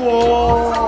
我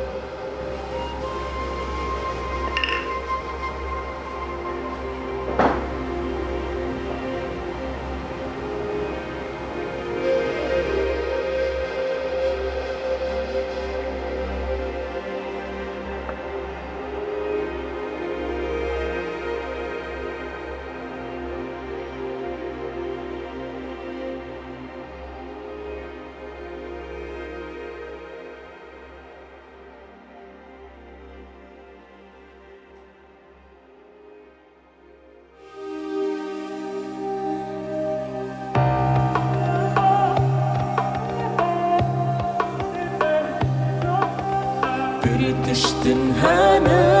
بريتشتن هانا لخوازم